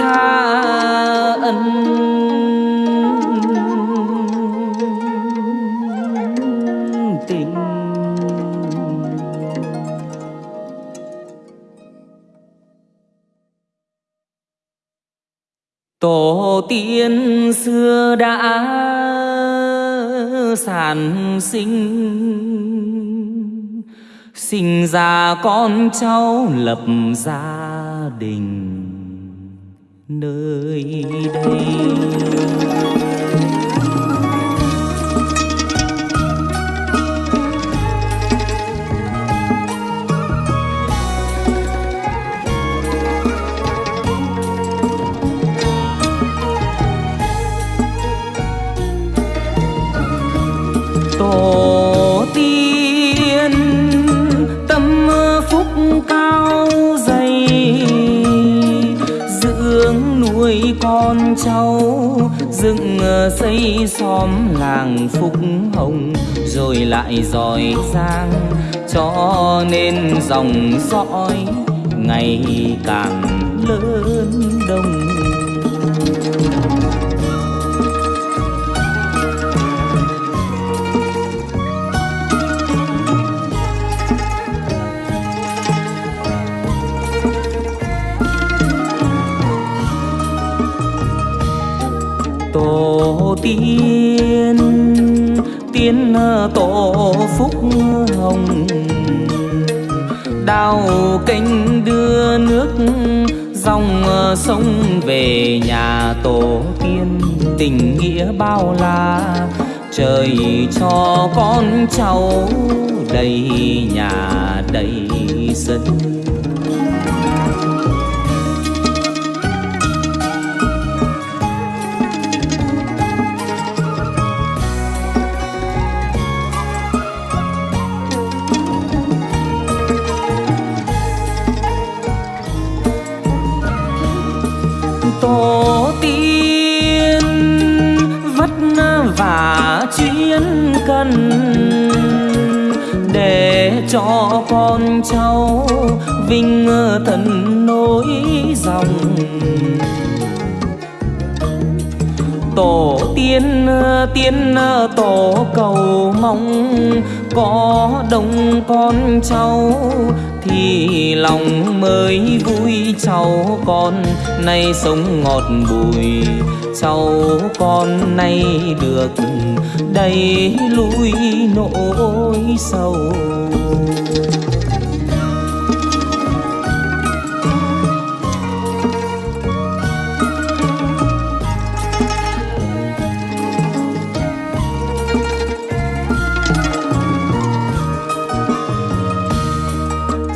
tha ân. Tình. Tổ tiên xưa đã sản sinh. Sinh ra con cháu lập gia đình nơi đây. Tổ tiên tâm phúc cao châu cháu dựng ờ, xây xóm làng phúc hồng, rồi lại giỏi giang cho nên dòng dõi ngày càng lớn đông. Tiên tiên ờ, tổ phúc hồng. Đào kênh đưa nước, dòng ờ, sông về nhà tổ tiên. Tình nghĩa bao la, trời cho con cháu đầy nhà đầy sân dân để cho con cháu vinh thần nối dòng. Tổ tiên tiên tổ cầu mong có đông con cháu thì lòng mới vui. Cháu con nay sống ngọt bùi, cháu con nay được đầy lui nỗi sầu.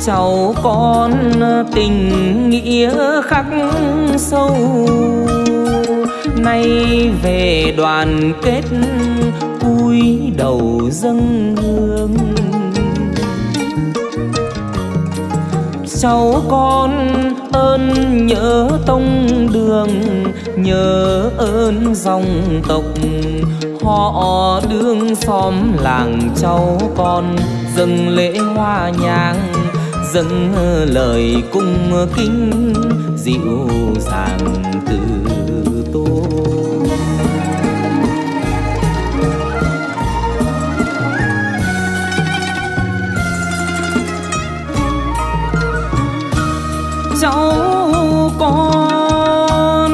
Cháu con tình nghĩa khắc sâu. Nay về đoàn kết, cúi đầu dâng hương. Cháu con ơn nhớ tông đường, nhớ ơn dòng tộc. Họ đương xóm làng cháu con, dâng lễ hoa nhang dâng lời cung kính dịu dàng từ tôi cháu con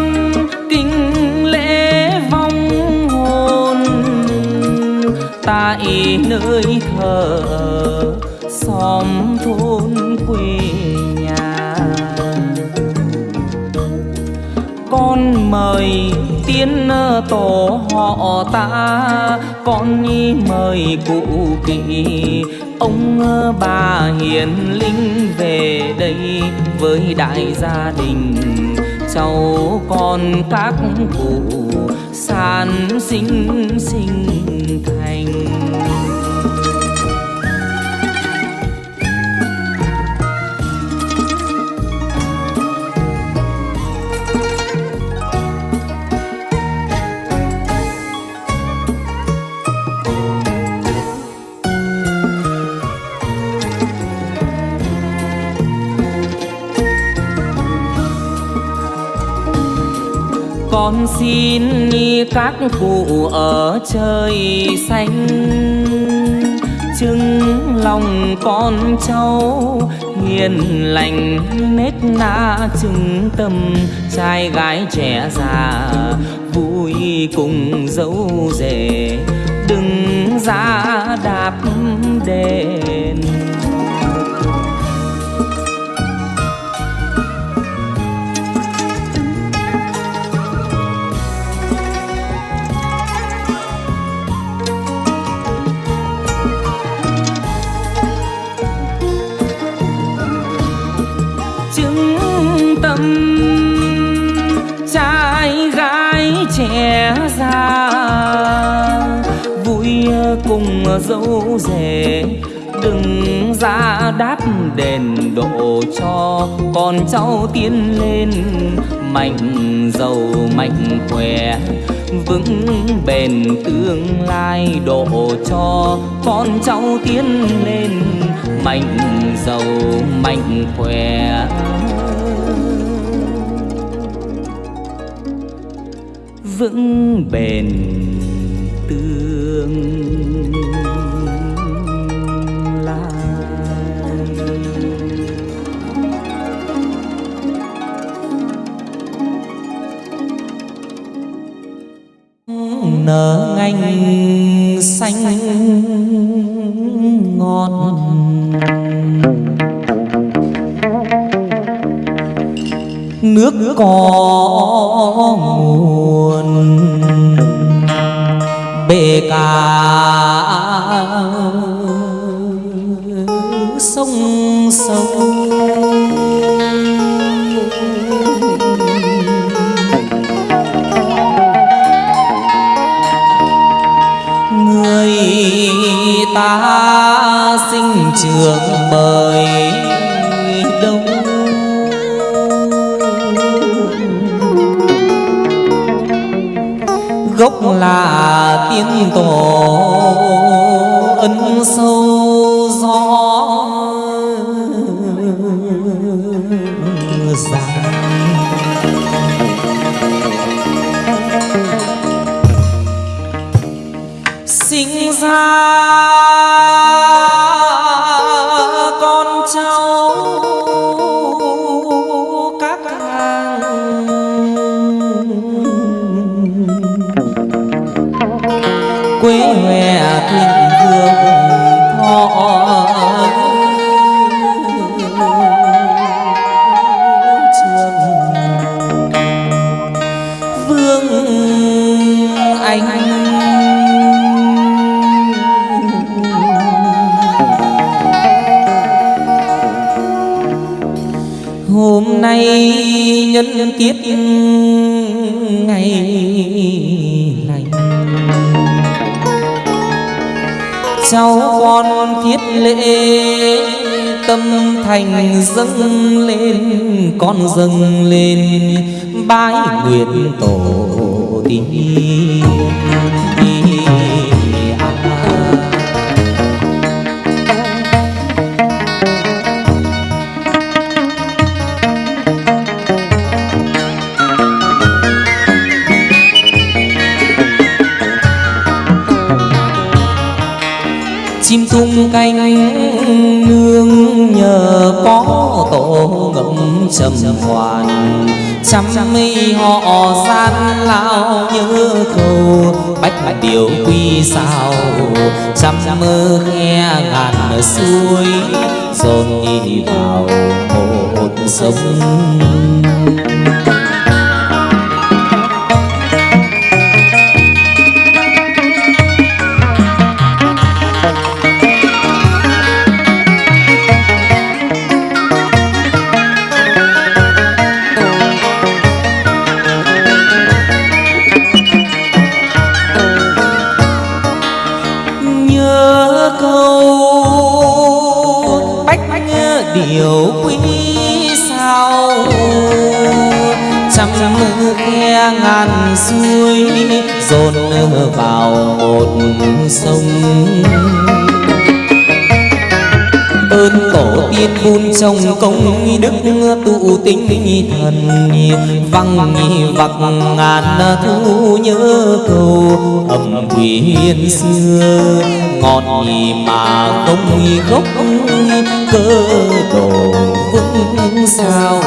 kính lễ vong hồn tại nơi thờ xóm thôn. Kiến tổ họ ta, con nhi mời cụ kỵ. Ông, bà hiền linh về đây với đại gia đình, cháu con các cụ san sinh sinh thành. Xin các cụ ở trời xanh. Chứng lòng con cháu, hiền lành nết na chứng tâm. Trai gái trẻ già, vui cùng dấu rể. Đừng ra đạp Trai gái trẻ già, vui cùng dâu rể. Đừng ra đáp đền độ cho con cháu tiến lên. Mạnh giàu, mạnh khỏe, vững bền tương lai độ cho con cháu tiến lên. Mạnh giàu, mạnh khỏe vững bền tương lai. Nở ngành xanh ngọt. Nước cỏ mùa sông sâu người ta sinh trường mời là tiên tổ ân sâu gió. Dài cháu con thiết lễ, tâm thành dâng lên, con dâng lên, bái nguyện tổ tiên. Canh nương nhờ có tổ ngậm trầm hoàn. Trăm mây họ gian lao nhớ cầu bách bách điều quy sao. Trăm mơ khe ngàn suối dồn đi vào một sông sông công đức tụ tinh thần văng vặc ngàn thu nhớ cầu âm huyền xưa. Ngọt mà không gốc cơ đồ vững sao?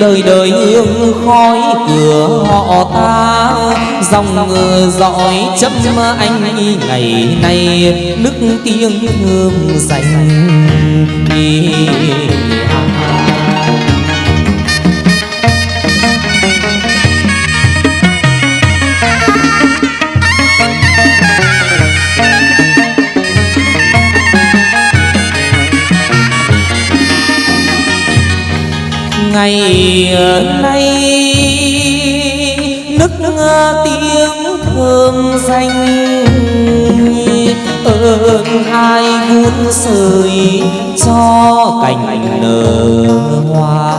Đời đời hương khói cửa họ ta. Dòng dõi chấm anh ngày nay, nức tiếng hương dành à. Ngày nay, nức tiếng thơm danh ơn hai vun sưởi cho cành nở hoa.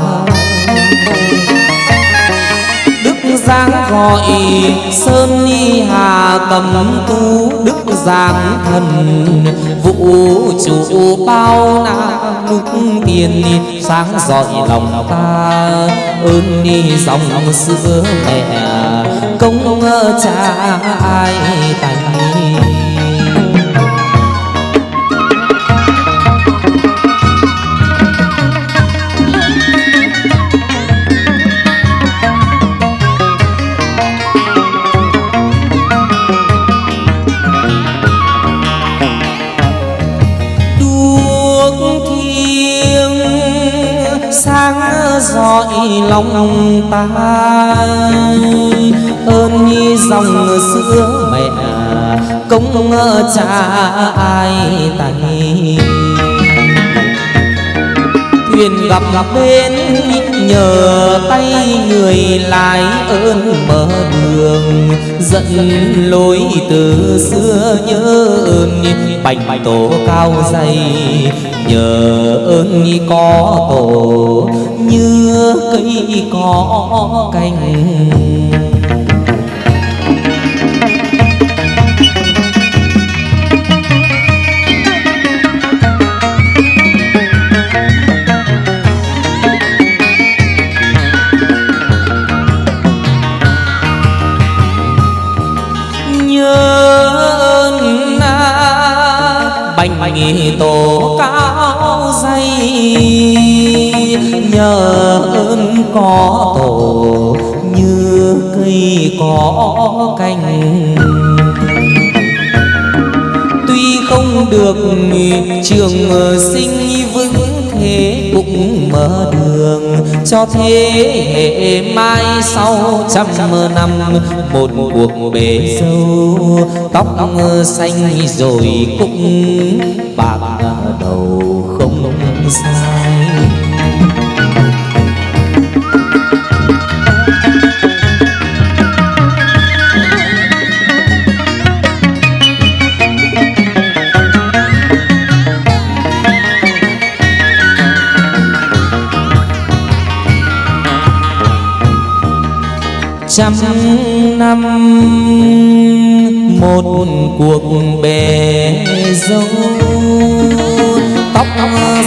Đức giang gọi sơn ni hà tầm tu đức giang thần vũ chủ bao na lúc tiền sáng dọi lòng ta ơn đi dòng sữa mẹ, công cha ai tài? Lòng ta. Ơn như dòng sữa mẹ công cha ai tay thuyền gặp gặp bên nhờ tay người lái ơn mở đường, dẫn lối từ xưa nhớ ơn. Bành tổ cao dày, nhờ ơn có tổ cây cỏ cành cây có cành. Tuy không được trường sinh vững thế cũng mở đường cho thế hệ mai sau trăm năm. Một cuộc bể sâu tóc xanh rồi cũng bạc đầu không sai. Trăm năm, một cuộc bề dâu. Tóc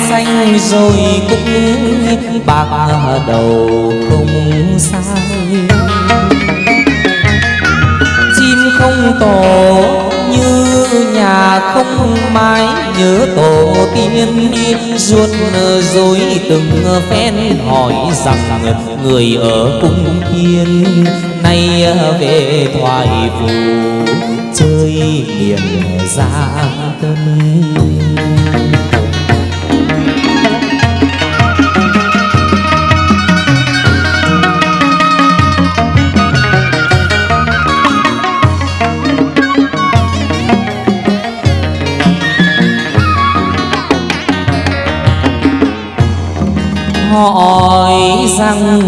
xanh rồi cũng bạc đầu không sai. Chim không tổ như nhà không mái, nhớ tổ tiên ruột rồi từng phen hỏi rằng người ở cung thiên nay về thoại phù chơi miền ra tân hỏi rằng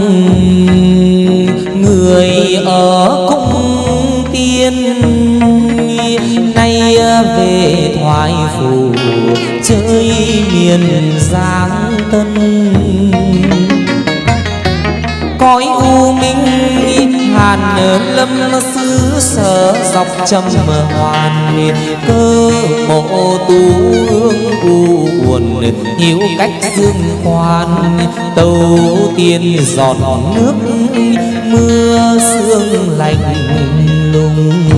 người ở cung tiên nay về thoại phủ chơi miền giang lâm xứ sở dọc trầm hoàn cơ mộ tu hương u buồn hiếu cách dương khoan tâu tiên giọt nước, mưa sương lạnh lùng.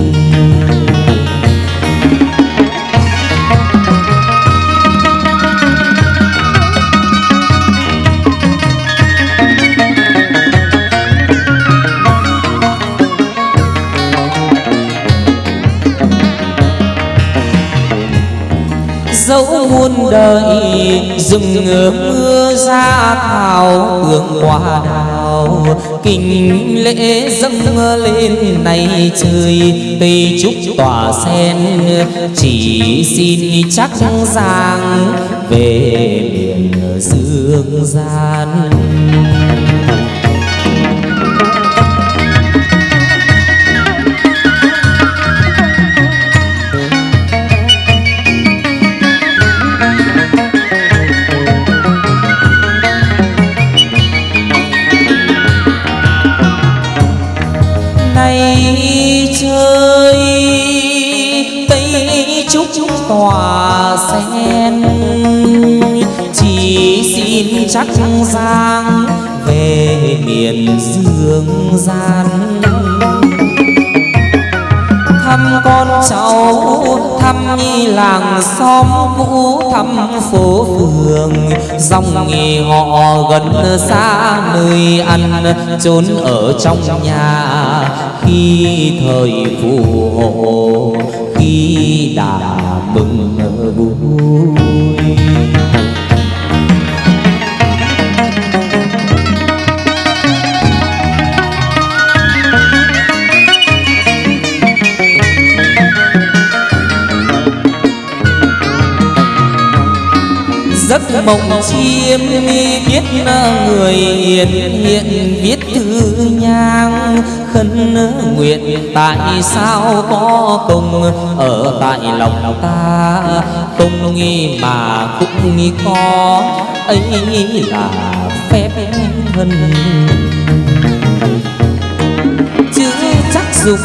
Dẫu muôn đời, rừng mưa ra thảo, hương hoa đào. Kinh lễ dâng lên này trời tây trúc tỏa sen. Chỉ xin chắc giang về miền dương gian. Chắc giang về miền dương gian. Thăm con cháu, thăm nhi làng xóm cũ, thăm phố phường. Dòng nghề họ gần xa, nơi ăn, trốn ở trong nhà. Khi thời phù hộ, khi đã mừng vui giấc mộng chiêm biết người hiền hiện, viết thư nhang khấn nguyện. Tại sao có công ở tại lòng ta? Công nghi mà cũng nghi có, ấy là phép thân dục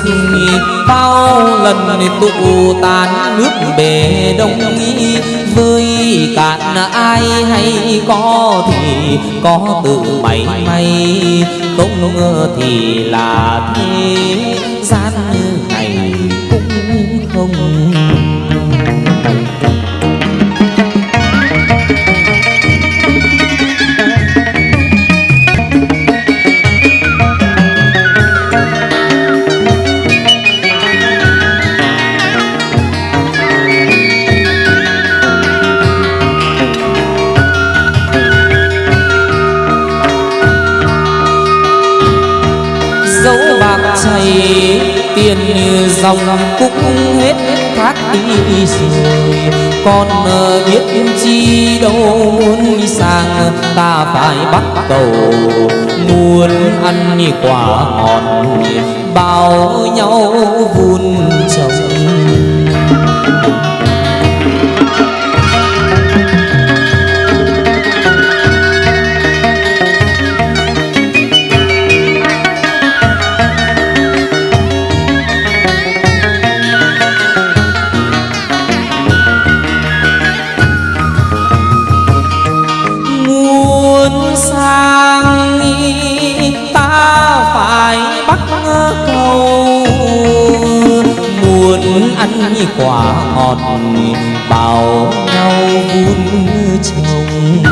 bao lần tụ tán nước bể đông nghi. Với cạn ai hay có thì có tự mày may. Không ngờ thì là thế gian bạc chảy tiền dòng cũng hết thác đi rồi. Con biết chi đâu muốn sang ta phải bắt cầu. Muốn ăn quả ngọt, bao nhau vun trồng. Quả ngọt bảo nhau vun trồng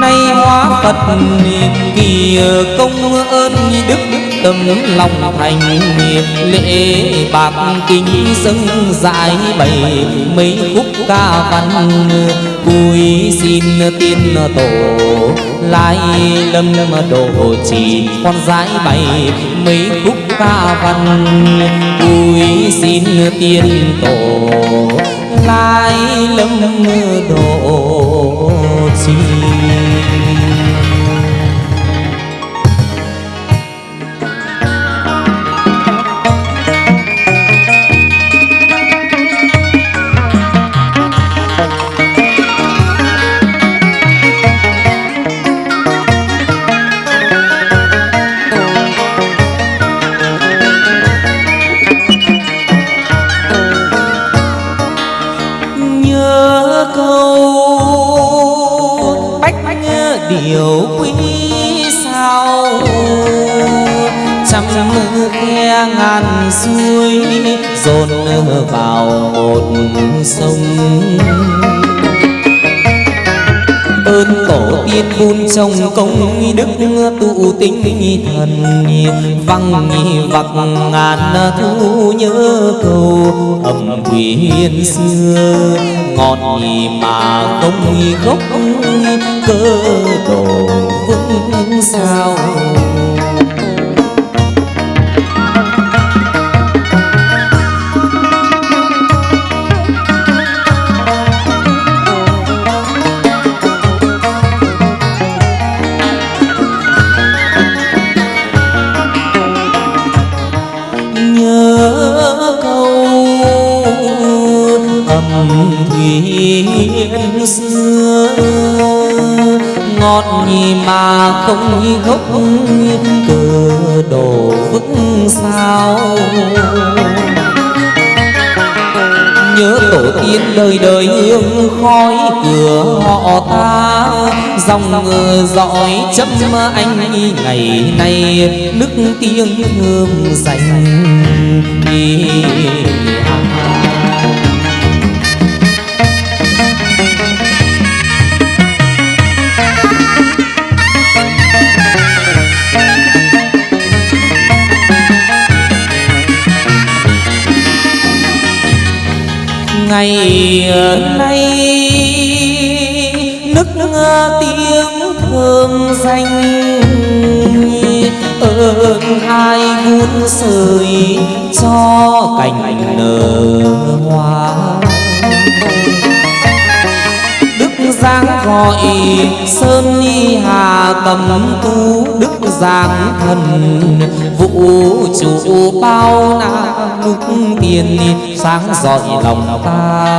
nay hóa phật kỳ công ơn đức tâm lòng thành lễ bạc kính dâng giải bày mấy khúc ca văn. Cúi xin tiên tổ lai lâm đồ chỉ con gái bày mấy khúc ca văn. Vui xin tiên tổ, lai lâm bách trì điều quý sao. Trăm khe ngàn suối dồn vào một sông ơn tổ tiên vun trong công đức tụ tinh thần văng vặc ngàn thu nhớ cầu ẩm quyền xưa. Ngọt mà không gốc cơ đồ vững sao? Mà không gốc cờ đổ vững sao? Nhớ tổ tiên đời đời hương khói cửa họ ta, dòng dõi chấm anh ngày nay, nước tiếng hương dành ngày nay nức tiếng thơm danh ơn hai vun sợi cho cành nở hoa sáng gọi sơn ni hà tầm tu đức giảng thần. Vũ trụ bao na lúc tiền, sáng dọi lòng ta,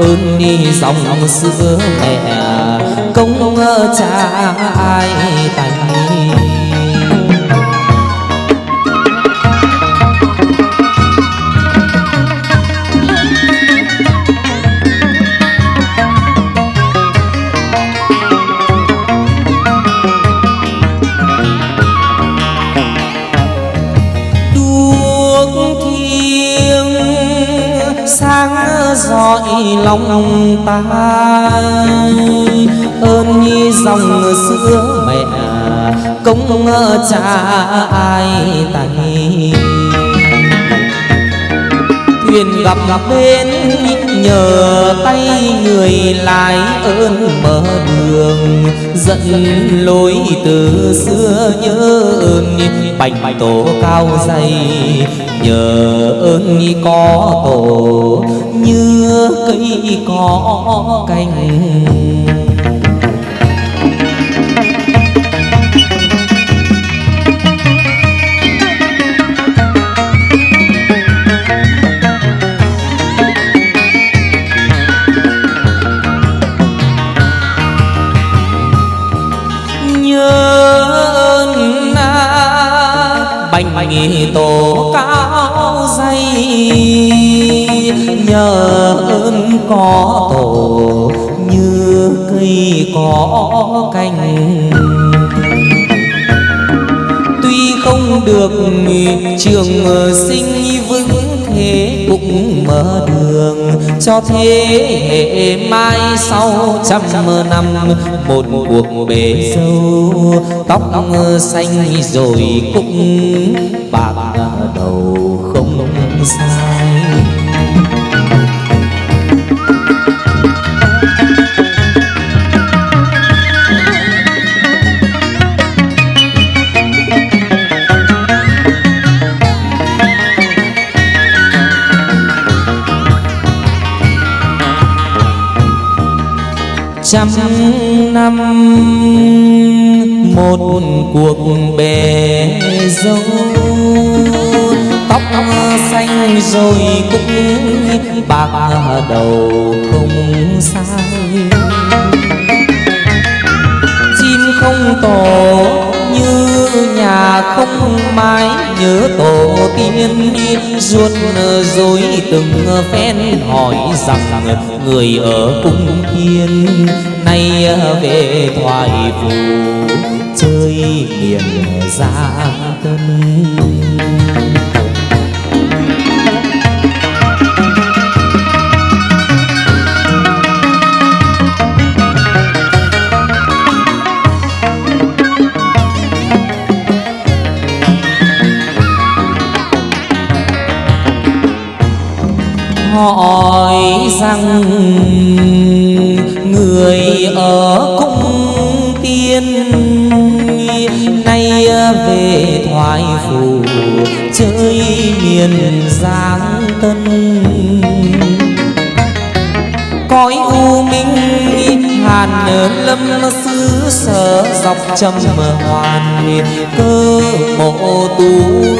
ơn ni dòng xưa mẹ. Công cha ai thành lòng ta. Ơn như dòng xưa mẹ công cha ai tay thuyền gặp gặp bên nhờ tay người lái ơn mở đường. Dẫn lối từ xưa nhớ ơn, bạch tổ cao dày, nhờ ơn có tổ, như cây có cành. Bành tổ cao dây. Nhờ ơn có tổ, như cây có cành. Tuy không được trường ờ, sinh vững thế cũng mở đường cho thế hệ mai sau trăm năm. Một cuộc bể sâu, tóc xanh rồi cũng bạc đầu không sai. Trăm năm một cuộc bề dâu. Tóc xanh rồi cũng bạc đầu không sai không tổ, như nhà không mái, nhớ tổ tiên ruột rồi từng phen hỏi rằng người ở cung thiên nay về thoại phù chơi miền gia tân hỏi rằng người ở cung tiên nay về thoại phủ chơi miền giang tân. Hàn lâm xứ sở dọc trầm hoàn cơ mộ tu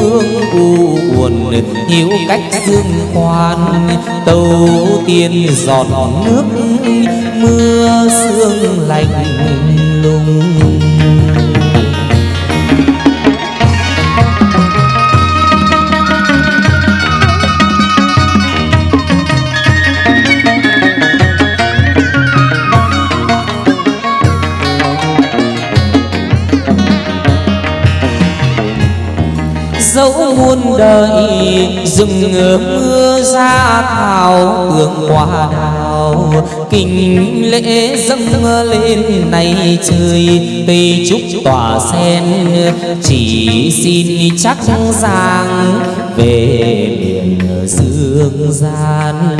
hương u buồn hiếu cách dương khoan tâu tiên giọt nước mưa sương lạnh lùng. Dẫu muôn đời, rừng mưa ra thảo, hương hoa đào. Kinh lễ dâng lên này trời tây trúc tỏa sen. Chỉ xin chắc giang về miền dương gian.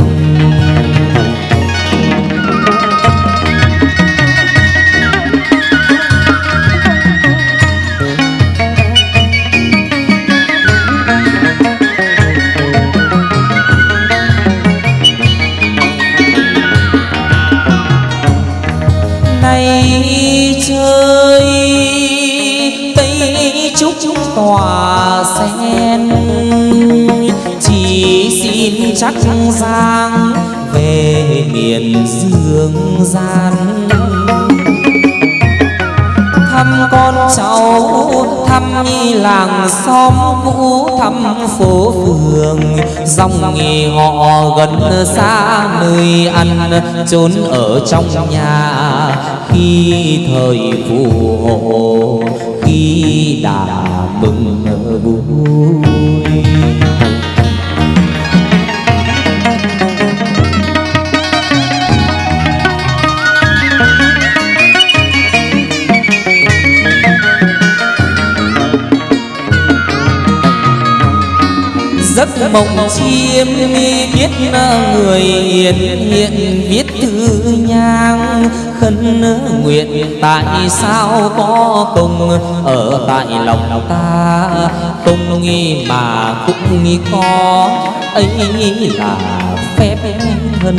Chắc giang về miền dương gian. Thăm con cháu, thăm nhi làng xóm cũ, thăm phố phường. Dòng nghề họ gần xa, nơi ăn, trốn ở trong nhà. Khi thời phù hộ, khi đã mừng vui giấc mộng chiêm biết người hiền hiện, viết thư nhang khấn nguyện. Tại sao có công ở tại lòng ta? Công nghi mà cũng nghi có, ấy là phép hân.